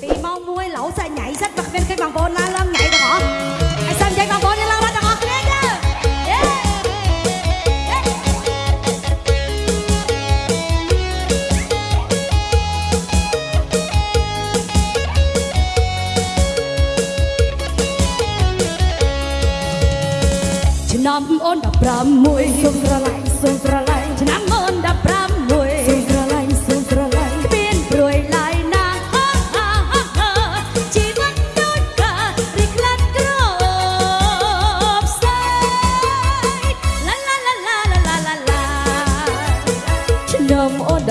Thì mau mua lẩu sẽ nhảy rất bật bên cái bằng bồn la lâm nhảy được hả? hãy xem chạy bằng bồn lên la bắt được hả? Lên chứ. Năm ôn đập ram mùi sung ra lại, sung ra lại năm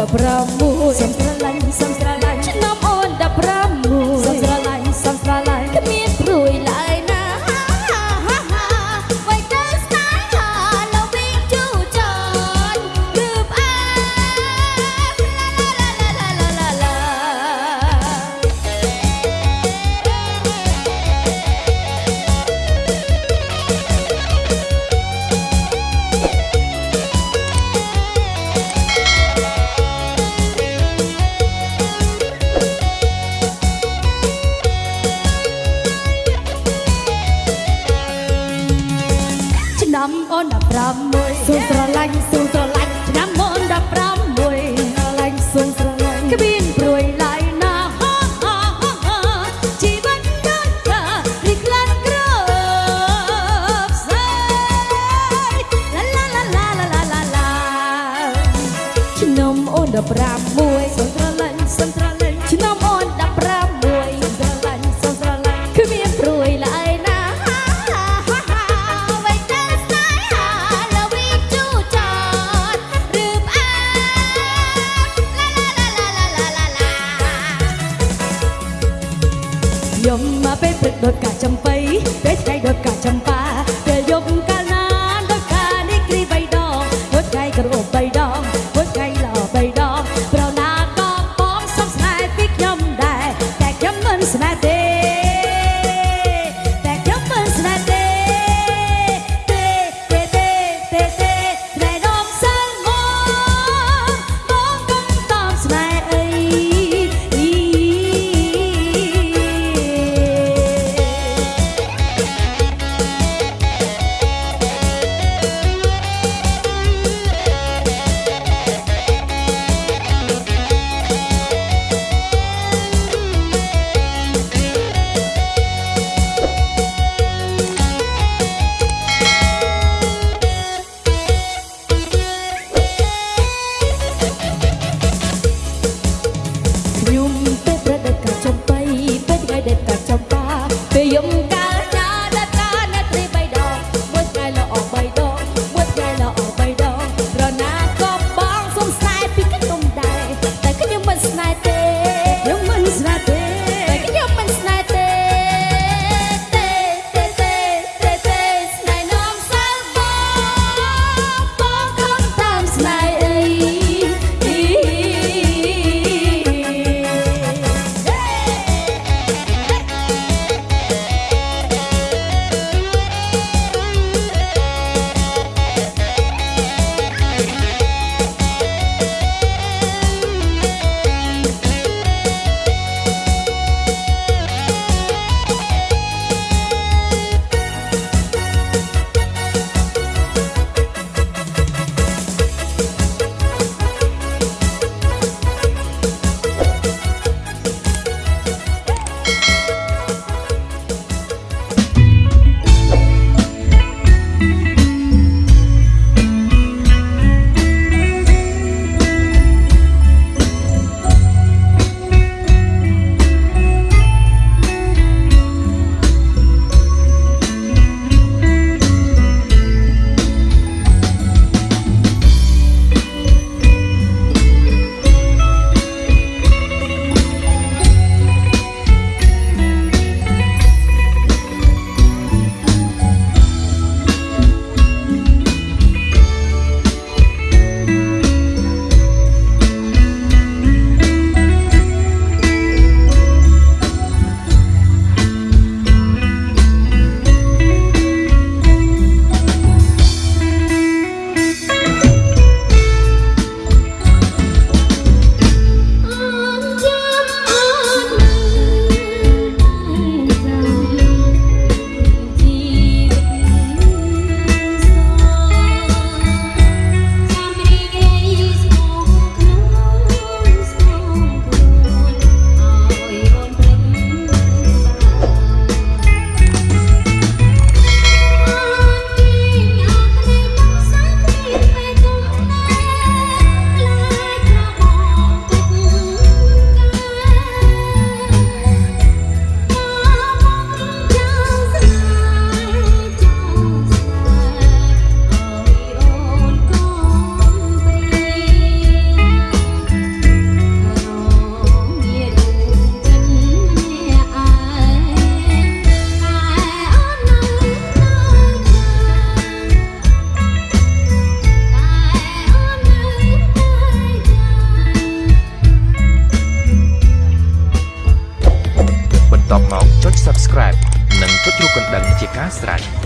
добровольно. 15អូន16សូមស្រឡាញ់សូមស្រឡាញ់ឆ្នាំអូន16ស្រឡាញ់សូមស្រឡាញ់គ្មានព្រួយឡើយណាហាហាហាជីវិតកើតកានេះខ្លាំងក្រផ្សេងឡាឡាឡាឡាឡាឡាឡាឆ្នាំអូន15 Jessica